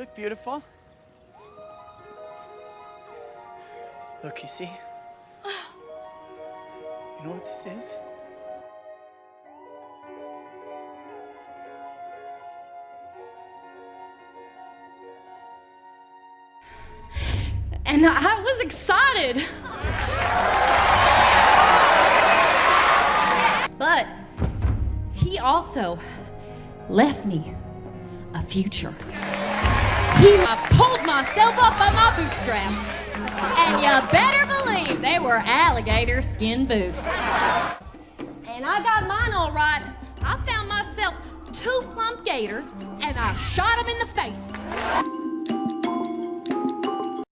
look beautiful. Look, you see? You know what this is? And I was excited. But he also left me a future. I pulled myself up by my bootstraps. And you better believe they were alligator skin boots. And I got mine all right. I found myself two plump gators and I shot them in the face.